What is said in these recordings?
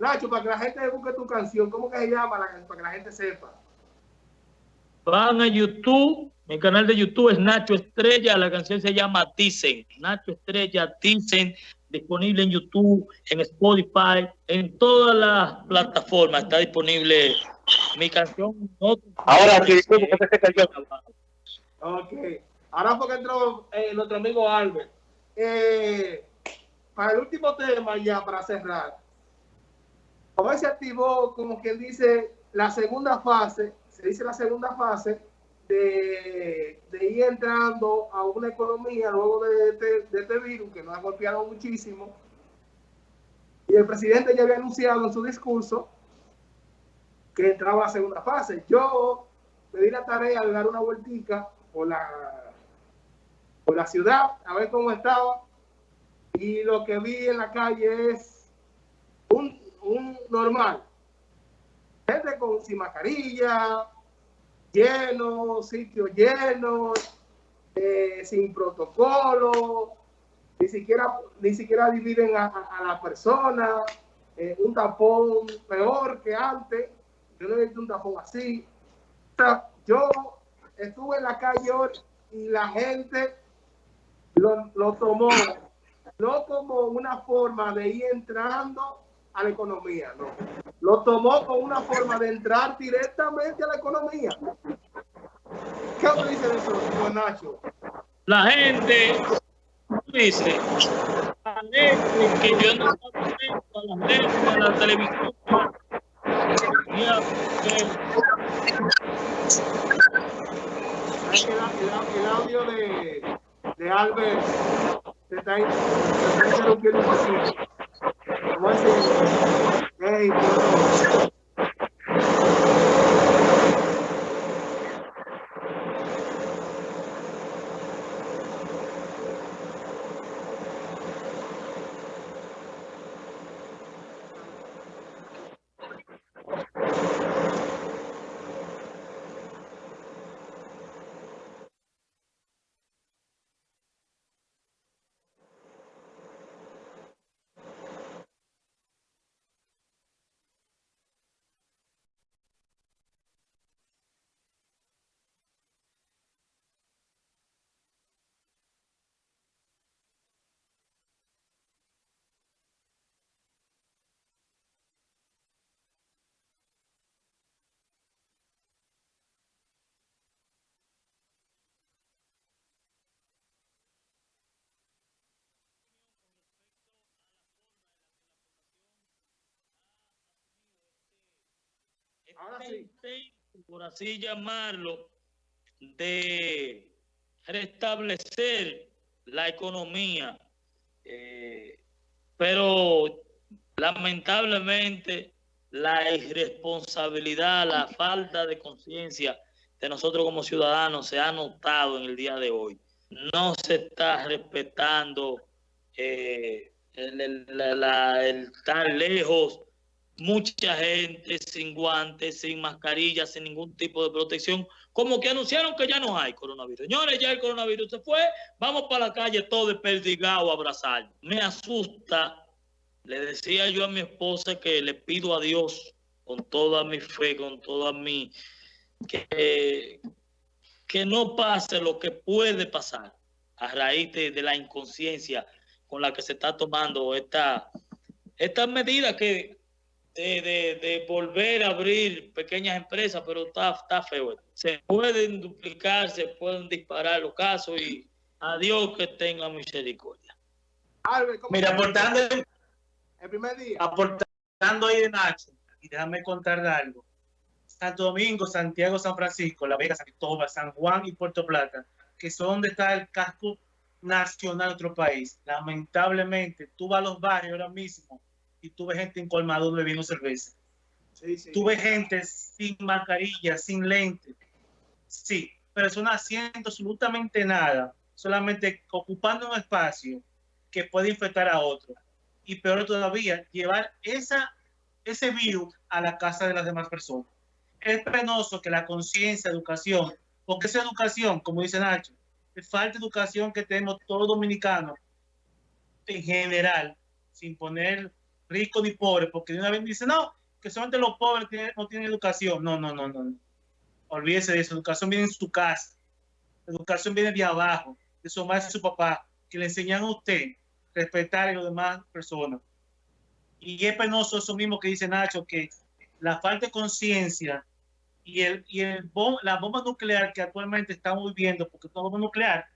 Nacho, para que la gente busque tu canción, ¿cómo que se llama la canción? Para que la gente sepa. Van a YouTube, mi canal de YouTube es Nacho Estrella, la canción se llama Dicen, Nacho Estrella, Dicen, disponible en YouTube, en Spotify, en todas las plataformas está disponible mi canción. Ahora sí, ¿cómo que se cayó? Ok. Ahora fue que entró eh, nuestro amigo Albert. Eh, para el último tema, ya para cerrar, hoy se activó, como quien dice, la segunda fase, se dice la segunda fase de, de ir entrando a una economía luego de este, de este virus que nos ha golpeado muchísimo. Y el presidente ya había anunciado en su discurso que entraba a segunda fase. Yo me di la tarea de dar una vueltica por la, por la ciudad, a ver cómo estaba. Y lo que vi en la calle es un, normal. Gente con sin mascarilla, lleno, sitios llenos, eh, sin protocolo, ni siquiera, ni siquiera dividen a, a, la persona, eh, un tapón peor que antes. Yo no he visto un tapón así. Yo estuve en la calle hoy y la gente lo, lo tomó, no como una forma de ir entrando a la economía, no. Lo tomó como una forma de entrar directamente a la economía. ¿Qué usted dice de eso, don Nacho? La gente dice, la que yo no a leyes, a la televisión. Mira, eh, ¿Sabes que el, el, el audio de, de Albert se está, se está interrumpiendo un poquito? ¿Cómo es eso? Por así llamarlo, de restablecer la economía, eh, pero lamentablemente la irresponsabilidad, la falta de conciencia de nosotros como ciudadanos se ha notado en el día de hoy. No se está respetando eh, el, el, el estar lejos mucha gente sin guantes, sin mascarilla, sin ningún tipo de protección, como que anunciaron que ya no hay coronavirus. Señores, ya el coronavirus se fue, vamos para la calle todo desperdigado a abrazar. Me asusta, le decía yo a mi esposa que le pido a Dios con toda mi fe, con toda mi... que, que no pase lo que puede pasar a raíz de, la inconsciencia con la que se está tomando esta, esta medida que de, de, de, volver a abrir pequeñas empresas, pero está, está feo. Se pueden duplicar, se pueden disparar los casos y a Dios que tenga misericordia. Albert, Mira, aportando el primer día. Aportando ahí de Nacho, y déjame contar algo. Santo Domingo, Santiago, San Francisco, La Vega, San Cristóbal, San Juan y Puerto Plata, que son donde está el casco nacional de otro país. Lamentablemente, tú vas a los barrios ahora mismo y tuve gente en colmado bebiendo cerveza. Sí, sí. Tuve gente sin mascarilla, sin lente. Sí, personas haciendo absolutamente nada, solamente ocupando un espacio que puede infectar a otro. Y peor todavía, llevar esa, ese virus a la casa de las demás personas. Es penoso que la conciencia, educación, porque esa educación, como dice Nacho, falta de educación que tenemos todos los dominicanos en general, sin poner rico ni pobre, porque de una vez dice, no, que solamente los pobres no tienen educación. No, no, no, no. Olvídese de eso. Educación viene en su casa. Educación viene de abajo, de su madre y su papá, que le enseñan a usted respetar a las demás personas. Y es penoso eso mismo que dice Nacho, que la falta de conciencia y, el, y el la bomba nuclear que actualmente estamos viviendo, porque la bomba nuclear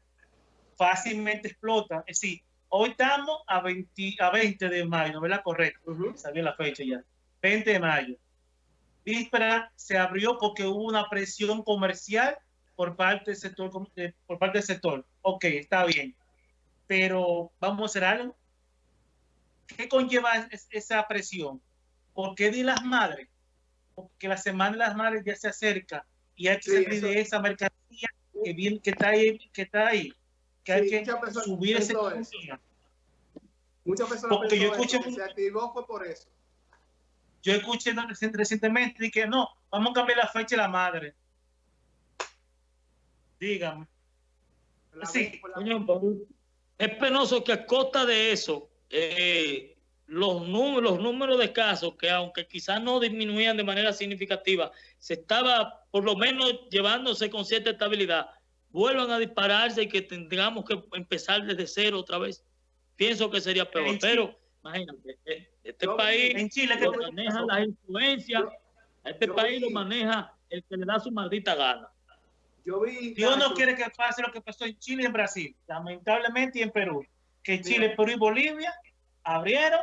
fácilmente explota. Es decir, hoy estamos a 20, a 20 de mayo, ¿verdad? Correcto. Sabía la fecha ya. 20 de mayo. Víspera se abrió porque hubo una presión comercial por parte del sector. Por parte del sector. Ok, está bien. Pero vamos a hacer algo. ¿Qué conlleva esa presión? ¿Por qué di las madres? Porque la semana de las madres ya se acerca y hay que salir de esa mercancía que, que, está ahí, que está ahí. Que hay que subir ese Muchas personas Porque yo escuché, se activó fue por eso. Yo escuché recientemente que no, vamos a cambiar la fecha de la madre. Dígame. sí. Es penoso que a costa de eso, eh, los, números, los números de casos, que aunque quizás no disminuían de manera significativa, se estaba por lo menos llevándose con cierta estabilidad, vuelvan a dispararse y que tengamos que empezar desde cero otra vez. Pienso que sería peor, pero imagínate, eh, este país en Chile, lo maneja las influencias, este país lo maneja el que le da su maldita gana. Yo vi, Dios no quiere que pase lo que pasó en Chile y en Brasil, lamentablemente y en Perú, que Chile, Perú y Bolivia abrieron,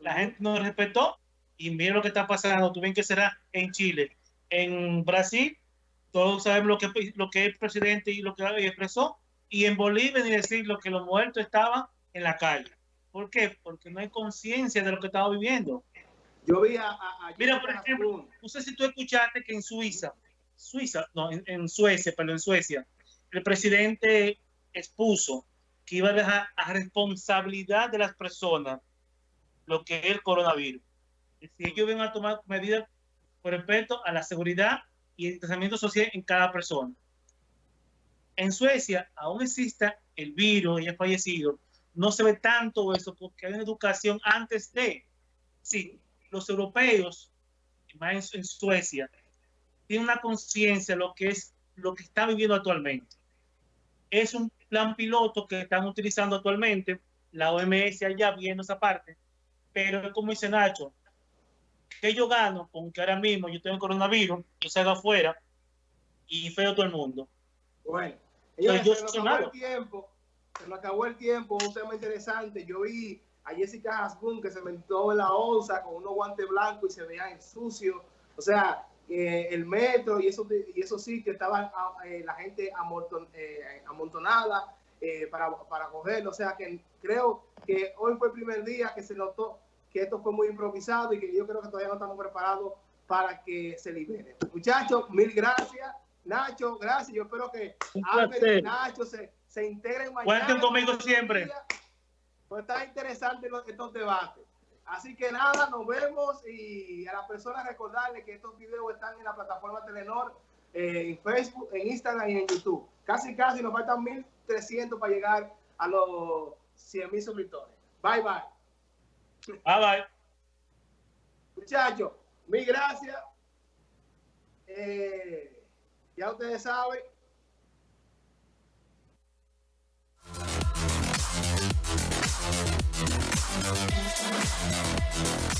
la gente no respetó y miren lo que está pasando, tú ven que será en Chile, en Brasil, todos sabemos lo que, lo que el presidente y lo que expresó, y en Bolivia ni decir lo que los muertos estaban en la calle. ¿Por qué? Porque no hay conciencia de lo que estamos viviendo. Yo vi a... a, Mira, por ejemplo, no sé si tú escuchaste que en Suiza, Suiza, no, en, Suecia, pero en Suecia, el presidente expuso que iba a dejar a responsabilidad de las personas lo que es el coronavirus. Si ellos van a tomar medidas con respecto a la seguridad y el tratamiento social en cada persona. En Suecia aún existe el virus y ha fallecido, no se ve tanto eso porque hay una educación antes de. Sí, los europeos, más en, Suecia, tienen una conciencia de lo que es lo que está viviendo actualmente. Es un plan piloto que están utilizando actualmente, la OMS allá viendo esa parte, pero como dice Nacho, que yo gano con que ahora mismo yo tengo coronavirus, yo salgo afuera y feo todo el mundo. Bueno, yo el tiempo se nos acabó el tiempo, un tema interesante. Yo vi a Jessica Hasbun que se mentó en la onza con unos guantes blancos y se veía en sucio. O sea, eh, el metro y esos, y esos sitios estaban ah, eh, la gente eh, amontonada para, para cogerlo. O sea, que creo que hoy fue el primer día que se notó que esto fue muy improvisado y que yo creo que todavía no estamos preparados para que se libere. Muchachos, mil gracias. Nacho, gracias. Yo espero que Nacho se se integren mañana. Cuenten conmigo siempre. Pues está interesante estos debates. Así que nada, nos vemos y a las personas recordarles que estos videos están en la plataforma Telenor, eh, en Facebook, en Instagram y en YouTube. Casi, casi nos faltan 1.300 para llegar a los 100.000 suscriptores. Bye, bye. Bye, bye. Muchachos, mil gracias. Eh, ya ustedes saben.